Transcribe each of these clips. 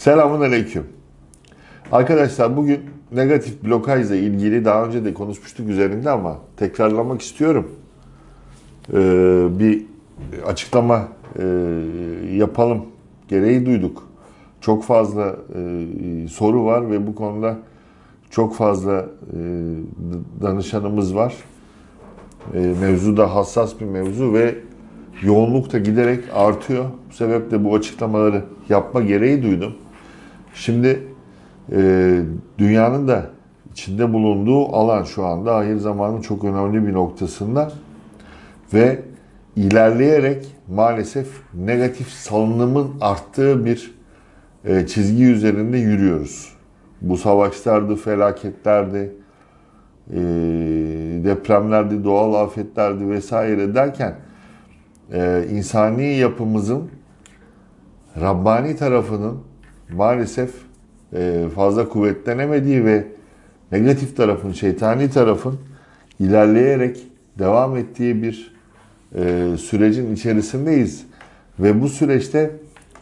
Selamun Aleyküm. Arkadaşlar bugün negatif blokajla ilgili daha önce de konuşmuştuk üzerinde ama tekrarlamak istiyorum. Ee, bir açıklama e, yapalım gereği duyduk. Çok fazla e, soru var ve bu konuda çok fazla e, danışanımız var. E, mevzu da hassas bir mevzu ve yoğunluk da giderek artıyor. Bu sebeple bu açıklamaları yapma gereği duydum. Şimdi e, dünyanın da içinde bulunduğu alan şu anda ahir zamanın çok önemli bir noktasında ve ilerleyerek maalesef negatif salınımın arttığı bir e, çizgi üzerinde yürüyoruz. Bu savaşlardı, felaketlerdi, e, depremlerdi, doğal afetlerdi vesaire derken e, insani yapımızın Rabbani tarafının maalesef e, fazla kuvvetlenemediği ve negatif tarafın, şeytani tarafın ilerleyerek devam ettiği bir e, sürecin içerisindeyiz. Ve bu süreçte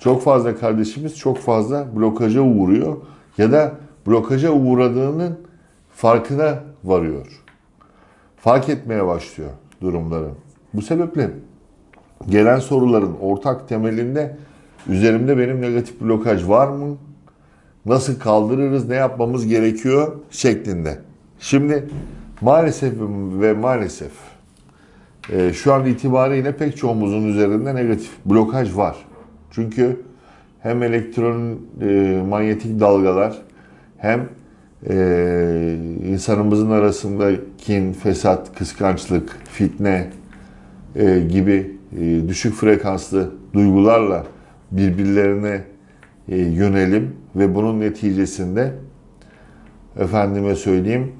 çok fazla kardeşimiz çok fazla blokaja uğruyor ya da blokaja uğradığının farkına varıyor. Fark etmeye başlıyor durumları. Bu sebeple gelen soruların ortak temelinde üzerimde benim negatif blokaj var mı? Nasıl kaldırırız? Ne yapmamız gerekiyor? şeklinde. Şimdi maalesef ve maalesef e, şu an itibariyle pek çoğumuzun üzerinde negatif blokaj var. Çünkü hem elektron e, manyetik dalgalar hem e, insanımızın arasında kin, fesat, kıskançlık, fitne gibi düşük frekanslı duygularla birbirlerine e, yönelim ve bunun neticesinde efendime söyleyeyim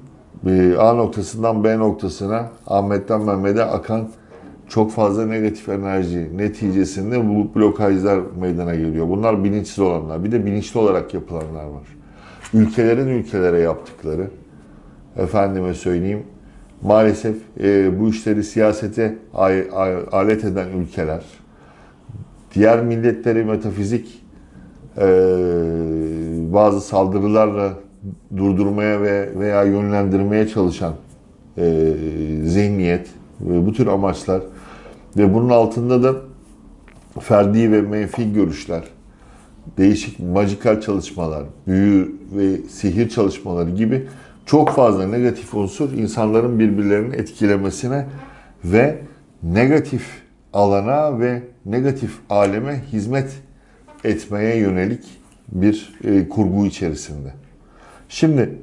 e, A noktasından B noktasına Ahmet'ten Mehmet'e akan çok fazla negatif enerji neticesinde bu blokajlar meydana geliyor. Bunlar bilinçsiz olanlar. Bir de bilinçli olarak yapılanlar var. Ülkelerin ülkelere yaptıkları, efendime söyleyeyim, maalesef e, bu işleri siyasete alet eden ülkeler, diğer milletleri metafizik e, bazı saldırılarla durdurmaya ve veya yönlendirmeye çalışan e, zihniyet ve bu tür amaçlar ve bunun altında da ferdi ve menfi görüşler, değişik majikal çalışmalar, büyü ve sihir çalışmaları gibi çok fazla negatif unsur insanların birbirlerini etkilemesine ve negatif alana ve negatif aleme hizmet etmeye yönelik bir e, kurgu içerisinde. Şimdi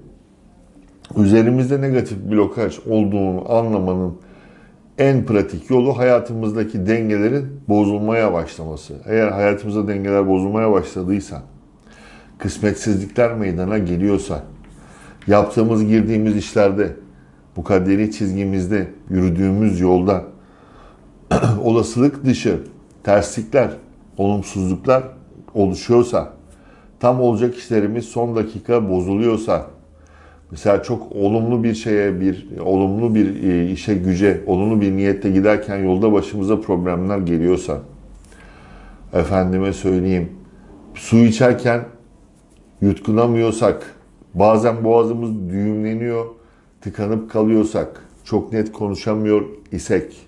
üzerimizde negatif blokaj olduğunu anlamanın en pratik yolu hayatımızdaki dengelerin bozulmaya başlaması. Eğer hayatımızda dengeler bozulmaya başladıysa, kısmetsizlikler meydana geliyorsa, yaptığımız, girdiğimiz işlerde, bu kaderi çizgimizde, yürüdüğümüz yolda olasılık dışı terslikler, olumsuzluklar oluşuyorsa, tam olacak işlerimiz son dakika bozuluyorsa, mesela çok olumlu bir şeye, bir olumlu bir e, işe, güce, olumlu bir niyette giderken yolda başımıza problemler geliyorsa, efendime söyleyeyim, su içerken yutkunamıyorsak, bazen boğazımız düğümleniyor, tıkanıp kalıyorsak, çok net konuşamıyor isek,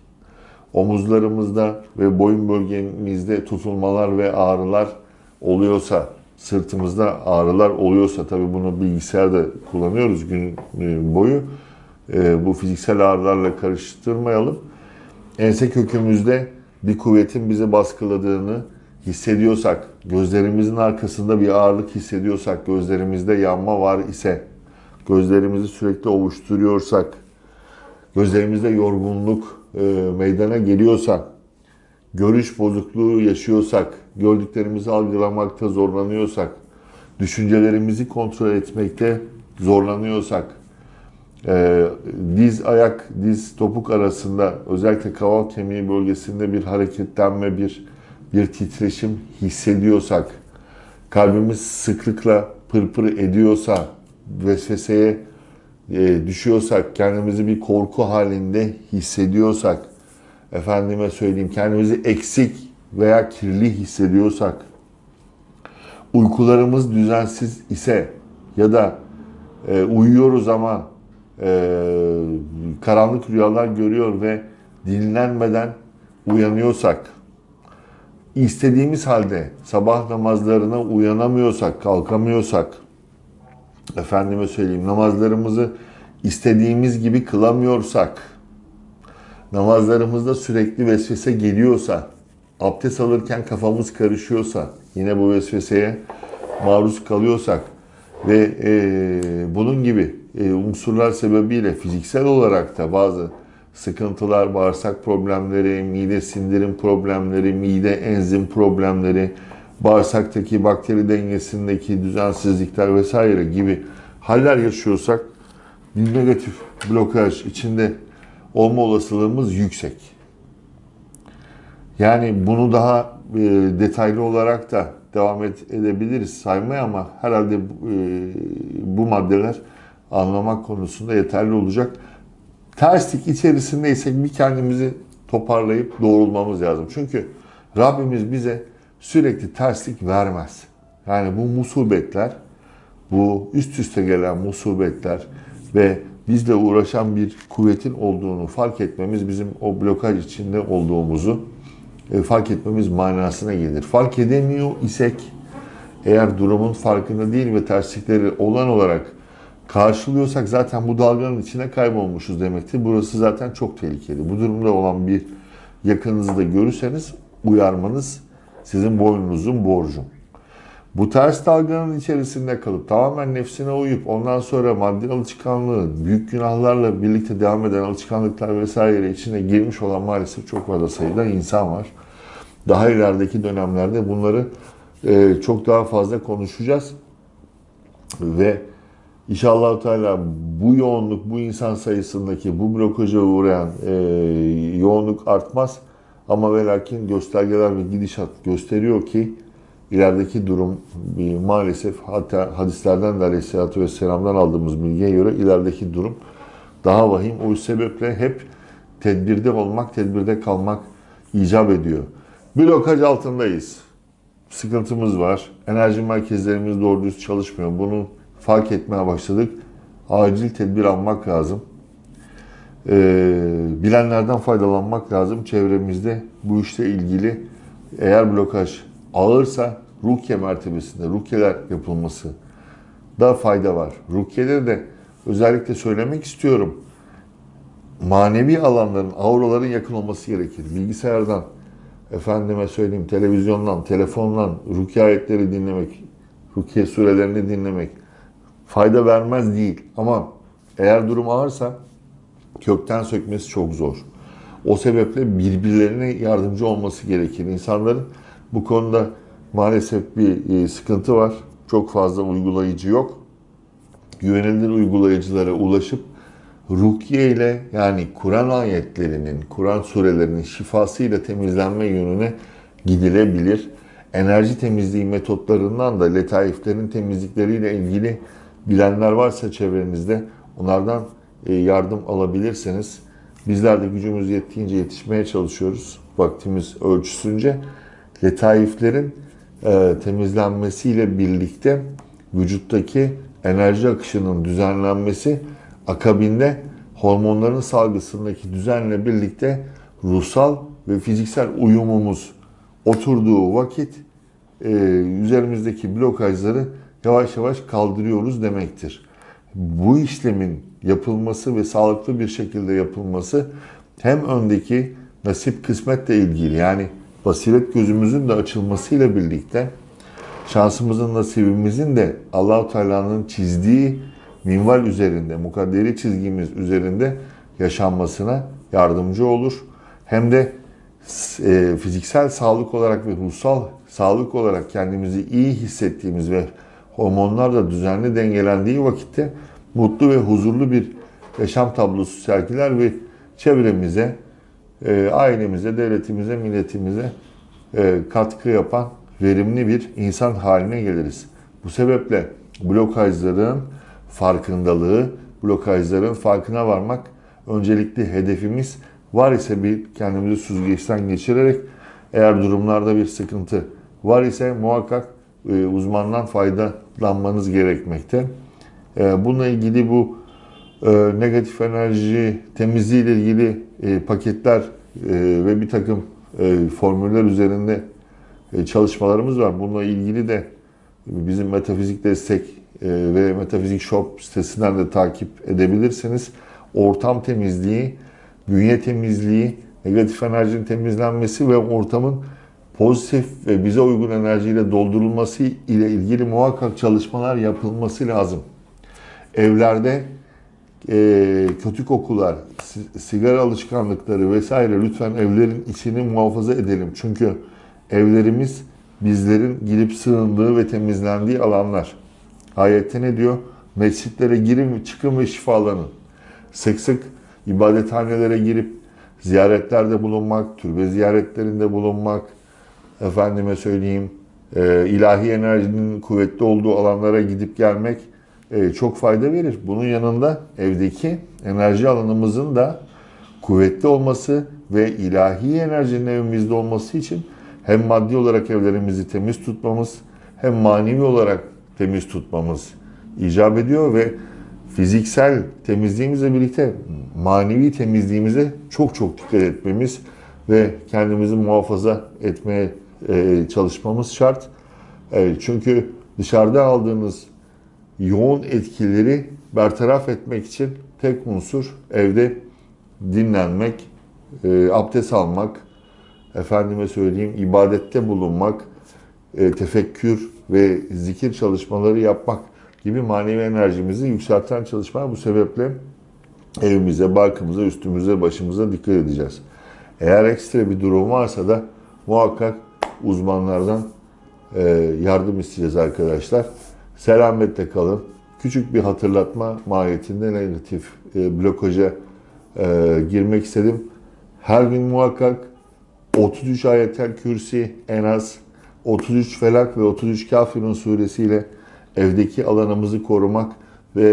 omuzlarımızda ve boyun bölgemizde tutulmalar ve ağrılar oluyorsa, sırtımızda ağrılar oluyorsa, tabii bunu bilgisayarda kullanıyoruz gün e, boyu, e, bu fiziksel ağrılarla karıştırmayalım. Ense kökümüzde bir kuvvetin bizi baskıladığını hissediyorsak, gözlerimizin arkasında bir ağırlık hissediyorsak, gözlerimizde yanma var ise, gözlerimizi sürekli ovuşturuyorsak, gözlerimizde yorgunluk e, meydana geliyorsa, görüş bozukluğu yaşıyorsak, gördüklerimizi algılamakta zorlanıyorsak, düşüncelerimizi kontrol etmekte zorlanıyorsak, e, diz ayak, diz topuk arasında özellikle kaval kemiği bölgesinde bir hareketlenme, bir bir titreşim hissediyorsak, kalbimiz sıklıkla pırpır ediyorsa, vesveseye e, düşüyorsak, kendimizi bir korku halinde hissediyorsak, efendime söyleyeyim kendimizi eksik veya kirli hissediyorsak, uykularımız düzensiz ise ya da e, uyuyoruz ama e, karanlık rüyalar görüyor ve dinlenmeden uyanıyorsak, istediğimiz halde sabah namazlarına uyanamıyorsak, kalkamıyorsak, efendime söyleyeyim namazlarımızı istediğimiz gibi kılamıyorsak, namazlarımızda sürekli vesvese geliyorsa, abdest alırken kafamız karışıyorsa, yine bu vesveseye maruz kalıyorsak ve e, bunun gibi e, unsurlar sebebiyle fiziksel olarak da bazı sıkıntılar, bağırsak problemleri, mide sindirim problemleri, mide enzim problemleri, bağırsaktaki bakteri dengesindeki düzensizlikler vesaire gibi haller yaşıyorsak bir negatif blokaj içinde olma olasılığımız yüksek. Yani bunu daha e, detaylı olarak da devam et, edebiliriz saymaya ama herhalde e, bu maddeler anlamak konusunda yeterli olacak. Terslik içerisindeysek bir kendimizi toparlayıp doğrulmamız lazım. Çünkü Rabbimiz bize sürekli terslik vermez. Yani bu musibetler, bu üst üste gelen musibetler ve bizle uğraşan bir kuvvetin olduğunu fark etmemiz bizim o blokaj içinde olduğumuzu e, fark etmemiz manasına gelir. Fark edemiyor isek eğer durumun farkında değil ve terslikleri olan olarak karşılıyorsak zaten bu dalganın içine kaybolmuşuz demektir. Burası zaten çok tehlikeli. Bu durumda olan bir yakınınızı da görürseniz uyarmanız sizin boynunuzun borcu. Bu ters dalganın içerisinde kalıp tamamen nefsine uyup ondan sonra maddi alışkanlığı, büyük günahlarla birlikte devam eden alışkanlıklar vesaire içine girmiş olan maalesef çok fazla sayıda insan var. Daha ilerideki dönemlerde bunları e, çok daha fazla konuşacağız. Ve İnşallah Teala bu yoğunluk, bu insan sayısındaki bu blokaja uğrayan e, yoğunluk artmaz. Ama ve lakin göstergeler ve gidişat gösteriyor ki ilerideki durum e, maalesef hatta hadislerden de Aleyhisselatü Vesselam'dan aldığımız bilgiye göre ilerideki durum daha vahim. O sebeple hep tedbirde olmak, tedbirde kalmak icap ediyor. Blokaj altındayız. Sıkıntımız var. Enerji merkezlerimiz doğru düz çalışmıyor. Bunun fark etmeye başladık. Acil tedbir almak lazım. Ee, bilenlerden faydalanmak lazım. Çevremizde bu işle ilgili eğer blokaj ağırsa rukiye mertebesinde rukiyeler yapılması da fayda var. Rukiyeleri de özellikle söylemek istiyorum. Manevi alanların, auraların yakın olması gerekir. Bilgisayardan, efendime söyleyeyim televizyondan, telefondan rukiye ayetleri dinlemek, rukiye surelerini dinlemek, fayda vermez değil. Ama eğer durum ağırsa kökten sökmesi çok zor. O sebeple birbirlerine yardımcı olması gerekir. İnsanların bu konuda maalesef bir e, sıkıntı var. Çok fazla uygulayıcı yok. Güvenilir uygulayıcılara ulaşıp rukiye ile yani Kur'an ayetlerinin, Kur'an surelerinin şifasıyla temizlenme yönüne gidilebilir. Enerji temizliği metotlarından da letaiflerin temizlikleriyle ilgili bilenler varsa çevrenizde onlardan yardım alabilirseniz bizler de gücümüz yettiğince yetişmeye çalışıyoruz. Vaktimiz ölçüsünce letaiflerin e, temizlenmesiyle birlikte vücuttaki enerji akışının düzenlenmesi akabinde hormonların salgısındaki düzenle birlikte ruhsal ve fiziksel uyumumuz oturduğu vakit e, üzerimizdeki blokajları yavaş yavaş kaldırıyoruz demektir. Bu işlemin yapılması ve sağlıklı bir şekilde yapılması hem öndeki nasip kısmetle ilgili yani basiret gözümüzün de açılmasıyla birlikte şansımızın nasibimizin de Allahu Teala'nın çizdiği minval üzerinde, mukadderi çizgimiz üzerinde yaşanmasına yardımcı olur. Hem de e, fiziksel sağlık olarak ve ruhsal sağlık olarak kendimizi iyi hissettiğimiz ve hormonlar da düzenli dengelendiği vakitte mutlu ve huzurlu bir yaşam tablosu sergiler ve çevremize, e, ailemize, devletimize, milletimize e, katkı yapan verimli bir insan haline geliriz. Bu sebeple blokajların farkındalığı, blokajların farkına varmak öncelikli hedefimiz. Var ise bir kendimizi süzgeçten geçirerek eğer durumlarda bir sıkıntı var ise muhakkak e, uzmandan faydalanmanız gerekmekte. E, bununla ilgili bu e, negatif enerji temizliği ile ilgili e, paketler e, ve bir takım formüller üzerinde çalışmalarımız var. Bununla ilgili de bizim Metafizik Destek ve Metafizik Shop sitesinden de takip edebilirsiniz. Ortam temizliği, bünye temizliği, negatif enerjinin temizlenmesi ve ortamın pozitif ve bize uygun enerjiyle doldurulması ile ilgili muhakkak çalışmalar yapılması lazım. Evlerde e, kötü kokular, si- sigara alışkanlıkları vesaire lütfen evlerin içini muhafaza edelim. Çünkü evlerimiz bizlerin girip sığındığı ve temizlendiği alanlar. Ayette ne diyor? Mescitlere girin, çıkın ve şifalanın. Sık sık ibadethanelere girip ziyaretlerde bulunmak, türbe ziyaretlerinde bulunmak, efendime söyleyeyim, e, ilahi enerjinin kuvvetli olduğu alanlara gidip gelmek e, çok fayda verir. Bunun yanında evdeki enerji alanımızın da kuvvetli olması ve ilahi enerjinin evimizde olması için hem maddi olarak evlerimizi temiz tutmamız hem manevi olarak temiz tutmamız icap ediyor ve fiziksel temizliğimizle birlikte manevi temizliğimize çok çok dikkat etmemiz ve kendimizi muhafaza etmeye e, çalışmamız şart. E, çünkü dışarıda aldığınız yoğun etkileri bertaraf etmek için tek unsur evde dinlenmek, e, abdest almak, efendime söyleyeyim ibadette bulunmak, e, tefekkür ve zikir çalışmaları yapmak gibi manevi enerjimizi yükselten çalışmalar. Bu sebeple evimize, barkımıza, üstümüze, başımıza dikkat edeceğiz. Eğer ekstra bir durum varsa da muhakkak uzmanlardan e, yardım isteyeceğiz arkadaşlar. Selametle kalın. Küçük bir hatırlatma mahiyetinde negatif e, blokaja e, girmek istedim. Her gün muhakkak 33 ayetel kürsi en az 33 felak ve 33 kafirun suresiyle evdeki alanımızı korumak ve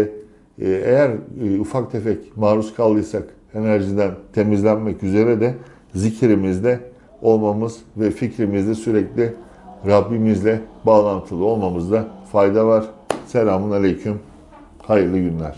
e, eğer e, ufak tefek maruz kaldıysak enerjiden temizlenmek üzere de zikrimizde olmamız ve fikrimizde sürekli Rabbimizle bağlantılı olmamızda fayda var. Selamun Aleyküm. Hayırlı günler.